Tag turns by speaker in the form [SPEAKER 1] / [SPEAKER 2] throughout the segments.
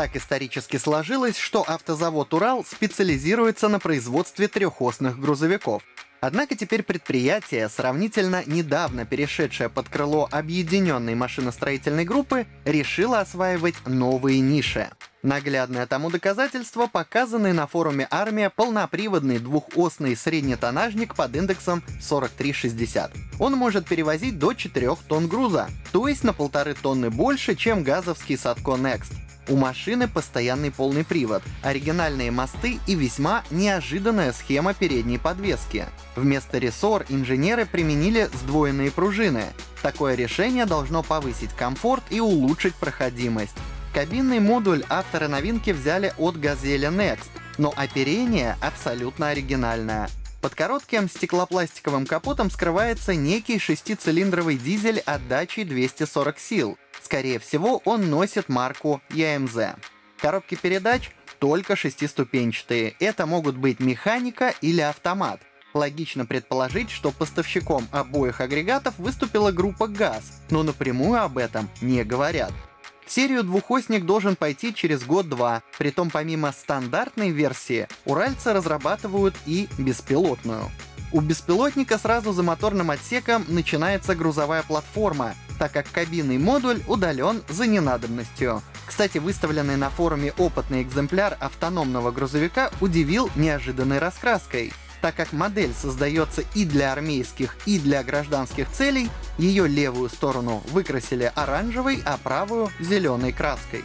[SPEAKER 1] Так исторически сложилось, что автозавод «Урал» специализируется на производстве трехосных грузовиков. Однако теперь предприятие, сравнительно недавно перешедшее под крыло объединенной машиностроительной группы, решило осваивать новые ниши. Наглядное тому доказательство показанный на форуме «Армия» полноприводный двухосный среднетонажник под индексом 4360. Он может перевозить до 4 тонн груза, то есть на полторы тонны больше, чем газовский Садко Next. У машины постоянный полный привод, оригинальные мосты и весьма неожиданная схема передней подвески. Вместо рессор инженеры применили сдвоенные пружины. Такое решение должно повысить комфорт и улучшить проходимость. Кабинный модуль авторы новинки взяли от Газели Next, но оперение абсолютно оригинальное. Под коротким стеклопластиковым капотом скрывается некий шестицилиндровый дизель отдачей 240 сил. Скорее всего, он носит марку EMZ. Коробки передач только шестиступенчатые. Это могут быть механика или автомат. Логично предположить, что поставщиком обоих агрегатов выступила группа ГАЗ, но напрямую об этом не говорят серию двухосник должен пойти через год-два, притом помимо стандартной версии, уральцы разрабатывают и беспилотную. У беспилотника сразу за моторным отсеком начинается грузовая платформа, так как кабинный модуль удален за ненадобностью. Кстати, выставленный на форуме опытный экземпляр автономного грузовика удивил неожиданной раскраской так как модель создается и для армейских, и для гражданских целей, ее левую сторону выкрасили оранжевой, а правую — зеленой краской.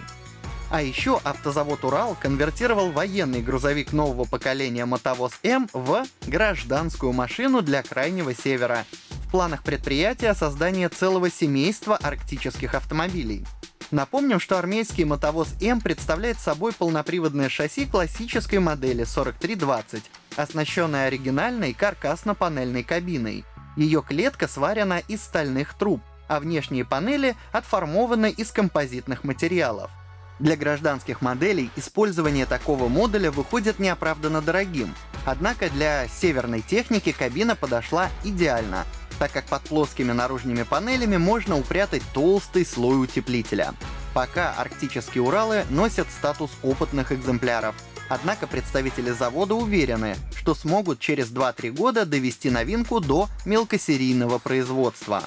[SPEAKER 1] А еще автозавод «Урал» конвертировал военный грузовик нового поколения «Мотовоз М» в гражданскую машину для Крайнего Севера. В планах предприятия создание целого семейства арктических автомобилей. Напомним, что армейский мотовоз М представляет собой полноприводное шасси классической модели 4320, оснащенное оригинальной каркасно-панельной кабиной. Ее клетка сварена из стальных труб, а внешние панели отформованы из композитных материалов. Для гражданских моделей использование такого модуля выходит неоправданно дорогим, однако для северной техники кабина подошла идеально, так как под плоскими наружными панелями можно упрятать толстый слой утеплителя. Пока арктические Уралы носят статус опытных экземпляров, однако представители завода уверены, что смогут через 2-3 года довести новинку до мелкосерийного производства.